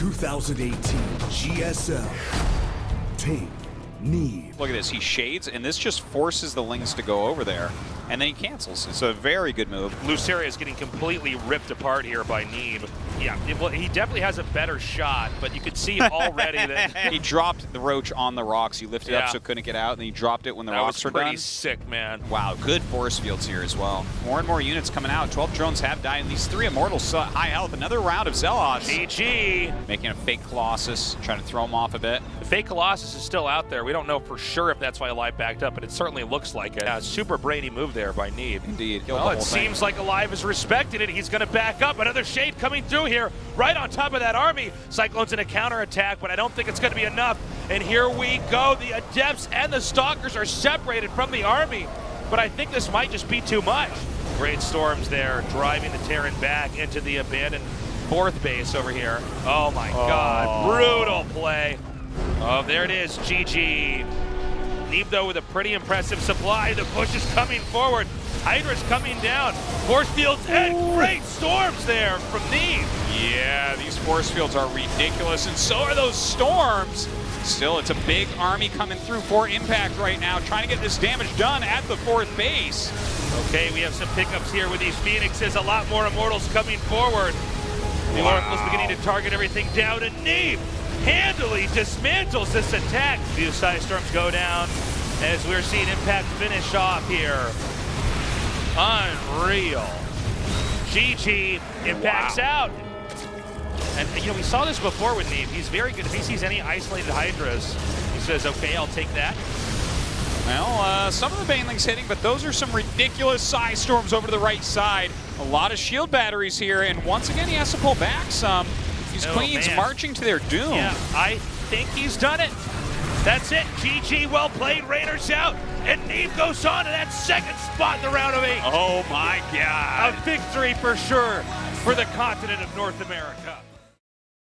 2018 GSL. Take Neeb. Look at this. He shades, and this just forces the Lings to go over there. And then he cancels. It's a very good move. Losira is getting completely ripped apart here by Neeb. Yeah, it, well, he definitely has a better shot, but you could see already that he dropped the roach on the rocks. He lifted Yeah. up so it couldn't get out, and then he dropped it when the that rocks was were pretty done. sick, man. Wow, good force fields here as well. More and more units coming out. 12 drones have died, and these three immortals high health. Another round of Zealots. GG. Making a fake Colossus, trying to throw him off a bit. The fake Colossus is still out there. We don't know for sure if that's why Alive backed up, but it certainly looks like it. Yeah, super brainy move there by Neeb. Indeed. Killed Well, it whole thing. seems like Alive is respected it. He's going to back up. Another shade coming through here, right on top of that army. Cyclone's in a counterattack, but I don't think it's going to be enough. And here we go. The Adepts and the Stalkers are separated from the army, but I think this might just be too much. Great Storms there, driving the Terran back into the abandoned fourth base over here. Oh my God, oh. brutal play. Oh, there it is, GG. Neeb, though, with a pretty impressive supply. The push is coming forward. Hydra's coming down. Force fields and great storms there from Neeb. Yeah, these force fields are ridiculous, and so are those storms. Still, it's a big army coming through for Impact right now, trying to get this damage done at the fourth base. Okay, we have some pickups here with these Phoenixes. A lot more Immortals coming forward. The Oracle's beginning to target everything down, and Neeb handily dismantles this attack. Few side storms go down as we're seeing Impact finish off here. Unreal. GG impacts out. And you know, we saw this before with Neeb. He's very good. If he sees any isolated Hydras, he says, okay, I'll take that. Well, uh, some of the Banelings hitting, but those are some ridiculous size storms over to the right side. A lot of shield batteries here, and once again, he has to pull back some. These Oh, queens man. marching to their doom. Yeah, I think he's done it. That's it. GG, well played. Raiders out. And Neeb goes on to that second spot in the round of eight. Oh my God. A victory for sure for the continent of North America.